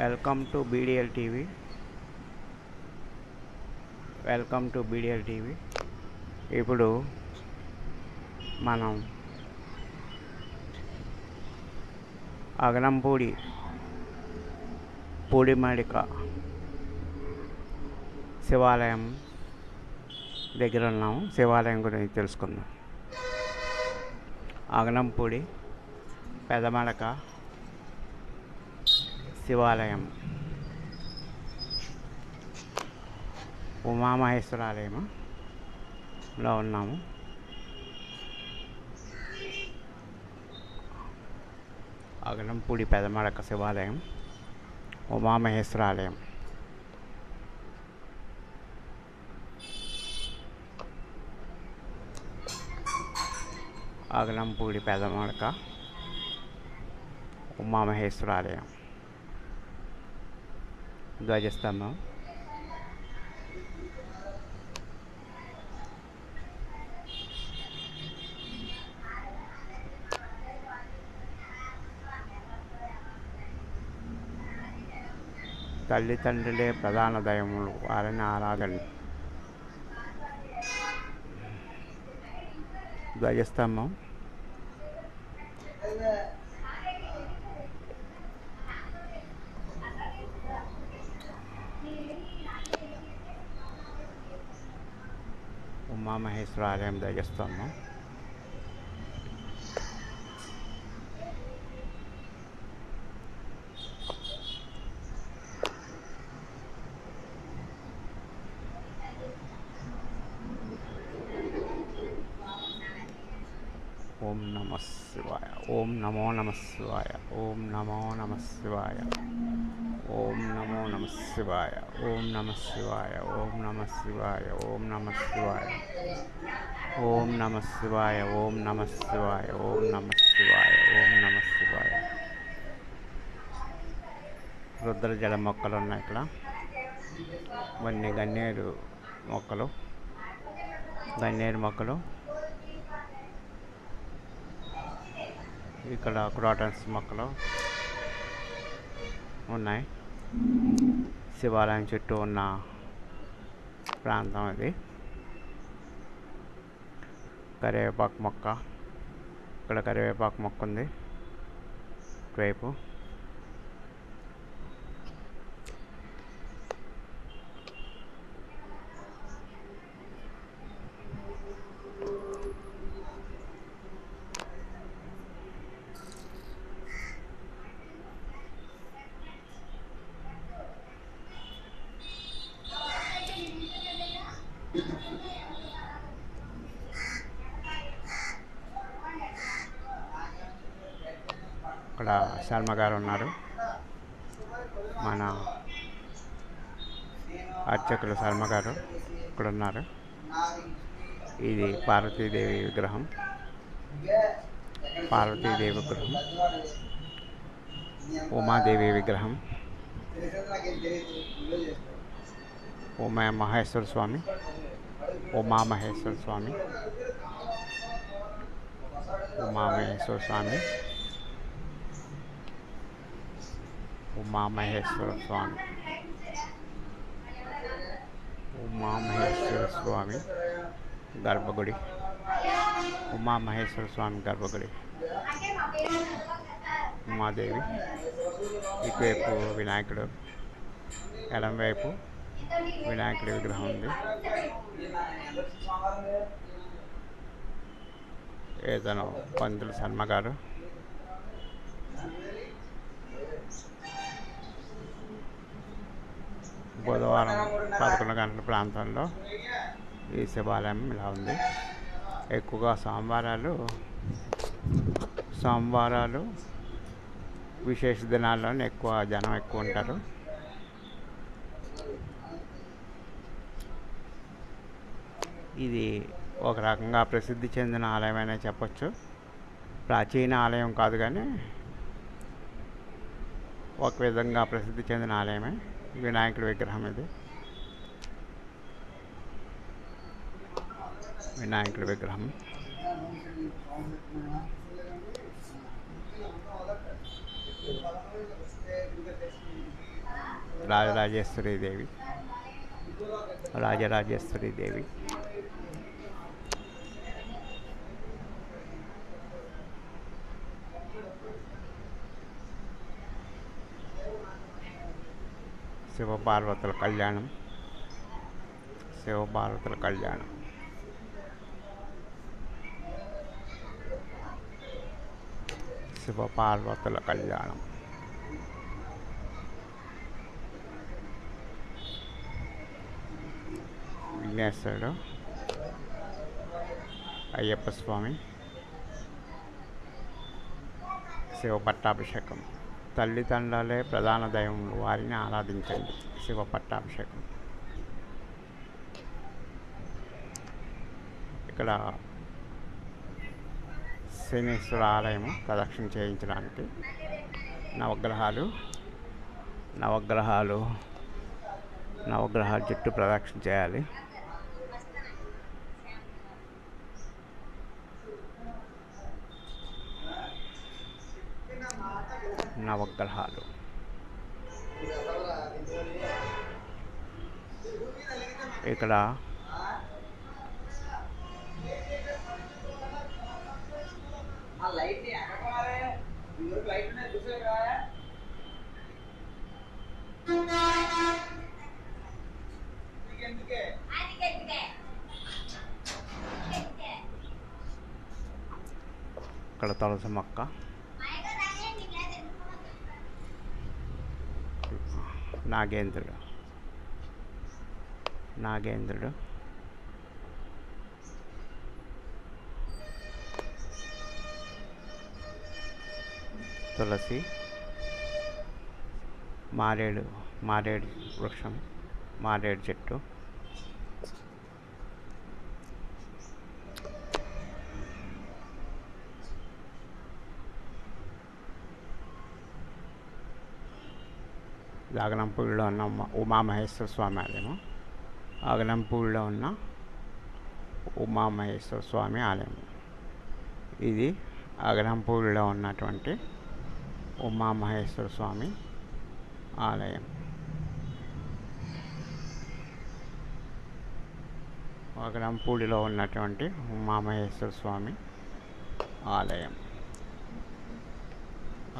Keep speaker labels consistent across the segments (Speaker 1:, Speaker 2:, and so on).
Speaker 1: Welcome to BDL TV. Welcome to BDL TV. ఇప్పుడు మనం అగనంపూడి పూడిమాడిక శివాలయం దగ్గర ఉన్నాము. శివాలయం గురించి తెలుసుకుందాం. అగనంపూడి పెదమడక శివాలయం ఉమామహేశ్వరాలయంలో ఉన్నాము అగనంపూడి పెదమడక శివాలయం ఉమామహేశ్వరాలయం అగనంపూడి పెదమడక ఉమామహేశ్వరాలయం ధ్వజస్తంభం తల్లిదండ్రులే ప్రధాన దయములు వారిని ఆరాధన. ధ్వజస్తంభం ఉమామహేశ్వర ఆలయం ధ్వజస్తంభం ఓం నమ శివాయ ఓం నమో నమ శివాయ ఓం నమో నమ శివాయ ఓం నమో నమ శివాయ ఓం నమ శివాయ ఓం నమ శివాయ ఓం నమ శివాయ ఓం నమ శివాయ ఓం నమ శివాయ ఓం నమ శివాయ ఓం నమ శివాయ రుద్రజల మొక్కలు ఉన్నాయి ఇక్కడ ఇవన్నీ గన్నేరు మొక్కలు గన్నేరు మొక్కలు ఇక్కడ క్రాటన్స్ మొక్కలు ఉన్నాయి. శివాలయం చుట్టూ ఉన్న ప్రాంతం ఇది. కరివేపాకు మొక్క. ఇక్కడ కరివేపాకు మొక్క ఉంది. ఇటువైపు అక్కడ శర్మ గారు ఉన్నారు. మన అర్చకులు శర్మ గారు ఇక్కడ ఉన్నారు. ఇది పార్వతీదేవి విగ్రహం. పార్వతీదేవి విగ్రహం. ఉమాదేవి విగ్రహం. ఉమా మహేశ్వర స్వామి. ఉమామహేశ్వర స్వామి. ఉమామహేశ్వర స్వామి. ఉమామహేశ్వర స్వామి ఉమామహేశ్వర స్వామి గర్భగుడి ఉమామహేశ్వర స్వామి గర్భగుడి ఉమాదేవి ఇటువైపు వినాయకుడు ఎడం వైపు వినాయకుడి విగ్రహం ఉంది. ఏదైనా పంతులు శర్మ గారు బుధవారం పదకొండు గంటల ప్రాంతంలో ఈ శివాలయం ఇలా ఉంది. ఎక్కువగా సోమవారాలు సోమవారాలు విశేష దినాల్లోనే ఎక్కువ జనం ఎక్కువ ఉంటారు. ఇది ఒక రకంగా ప్రసిద్ధి చెందిన ఆలయమైనా చెప్పచ్చు. ప్రాచీన ఆలయం కాదు కానీ ఒక విధంగా ప్రసిద్ధి చెందిన ఆలయమే. వినాయకుడి విగ్రహం ఇది వినాయకుడి విగ్రహం రాజరాజేశ్వరి దేవి రాజరాజేశ్వరి దేవి శివపార్వతుల కళ్యాణం శివపార్వతుల కళ్యాణం శివపార్వతుల కళ్యాణం విఘ్నేశ్వరుడు అయ్యప్ప స్వామి శివ పట్టాభిషేకం తల్లిదండ్రులే ప్రధాన దైవములు. వారిని ఆరాధించండి. శివ పట్టాభిషేకం. ఇక్కడ శనీశ్వర ఆలయము ప్రదక్షిణ చేయించడానికి నవగ్రహాలు నవగ్రహాలు నవగ్రహాల చుట్టూ ప్రదక్షిణ చేయాలి.
Speaker 2: చూసారా నీకెందుకే
Speaker 1: ఇక్కడ తులసి నాగేంద్రుడు. నాగేంద్రుడు. తులసి. మారేడు మారేడు వృక్షం మారేడు చెట్టు. ఆగనంపూడిలో ఉన్న ఉమా ఉమామహేశ్వర స్వామి ఆలయము. ఆగనంపూడిలో ఉన్న ఉమామహేశ్వర స్వామి ఆలయం. ఇది అగనంపూడిలో ఉన్నటువంటి ఉమామహేశ్వర స్వామి ఆలయం. అగనంపూడిలో ఉన్నటువంటి ఉమామహేశ్వర స్వామి ఆలయం.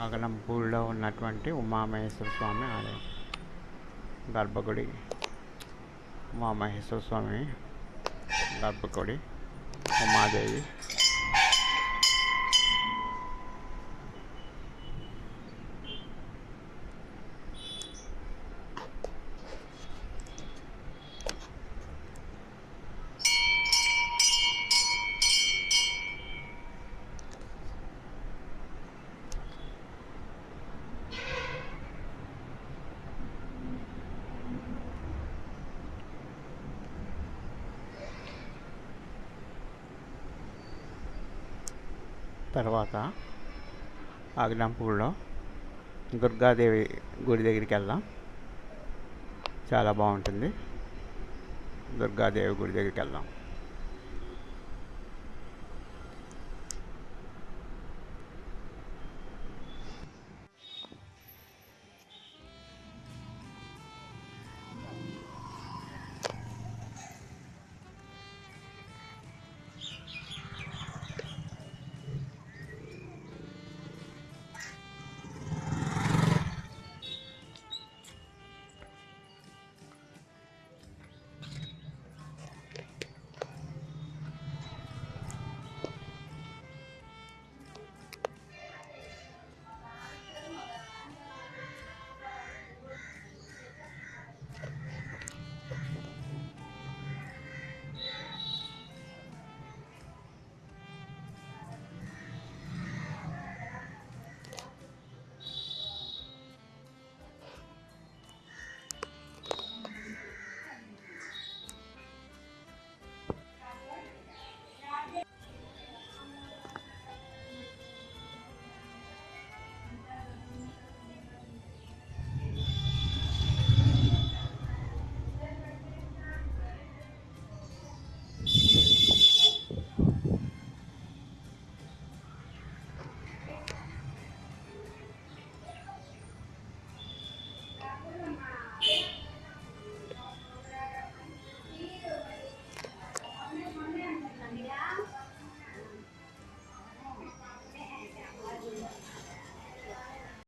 Speaker 1: అగనంపూడిలో ఉన్నటువంటి ఉమామహేశ్వర స్వామి ఆలయం. గర్భగుడి. ఉమామహేశ్వర స్వామి గర్భగుడి. ఉమాదేవి. తర్వాత ఆగ్నాంపూర్లో దుర్గాదేవి గుడి దగ్గరికి వెళ్దాం. చాలా బాగుంటుంది. దుర్గాదేవి గుడి దగ్గరికి వెళ్దాం.